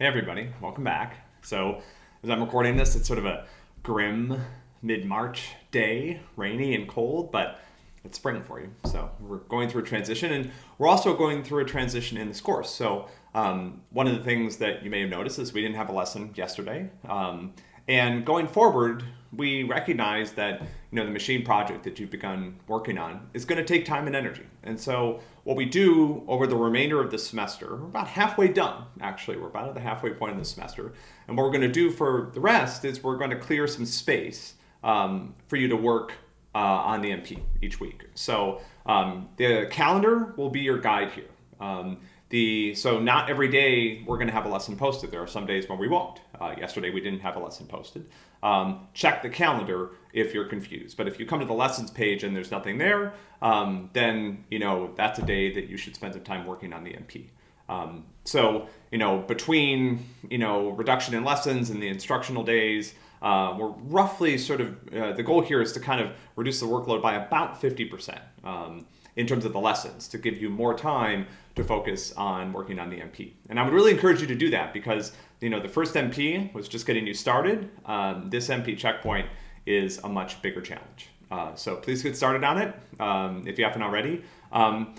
Hey everybody, welcome back. So as I'm recording this, it's sort of a grim mid-March day, rainy and cold, but it's spring for you. So we're going through a transition and we're also going through a transition in this course. So um, one of the things that you may have noticed is we didn't have a lesson yesterday. Um, and going forward, we recognize that you know the machine project that you've begun working on is going to take time and energy. And so what we do over the remainder of the semester, we're about halfway done actually, we're about at the halfway point of the semester. And what we're going to do for the rest is we're going to clear some space um, for you to work uh, on the MP each week. So um, the calendar will be your guide here. Um, the, so not every day we're going to have a lesson posted. There are some days when we won't. Uh, yesterday we didn't have a lesson posted. Um, check the calendar if you're confused. But if you come to the lessons page and there's nothing there, um, then you know that's a day that you should spend some time working on the MP. Um, so you know between you know reduction in lessons and the instructional days, uh, we're roughly sort of uh, the goal here is to kind of reduce the workload by about 50 percent um, in terms of the lessons to give you more time to focus on working on the MP. And I would really encourage you to do that because you know the first MP was just getting you started. Um, this MP checkpoint is a much bigger challenge. Uh, so please get started on it um, if you haven't already. Um,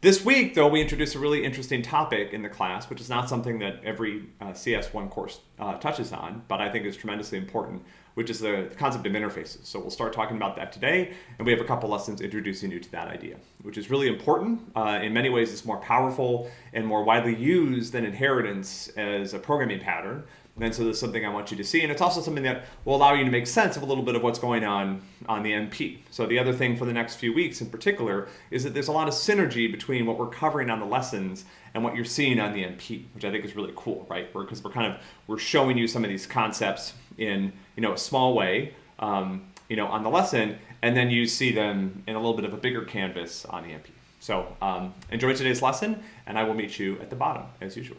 this week, though, we introduced a really interesting topic in the class, which is not something that every uh, CS1 course uh, touches on, but I think is tremendously important, which is the, concept of interfaces. So we'll start talking about that today, and we have a couple lessons introducing you to that idea, which is really important. Uh, in many ways, it's more powerful and more widely used than inheritance as a programming pattern, and so there's something I want you to see. And it's also something that will allow you to make sense of a little bit of what's going on on the MP. So the other thing for the next few weeks in particular is that there's a lot of synergy between what we're covering on the lessons and what you're seeing on the MP, which I think is really cool, right? Because we're, we're kind of, we're showing you some of these concepts in, you know, a small way, um, you know, on the lesson, and then you see them in a little bit of a bigger canvas on the MP. So um, enjoy today's lesson, and I will meet you at the bottom as usual.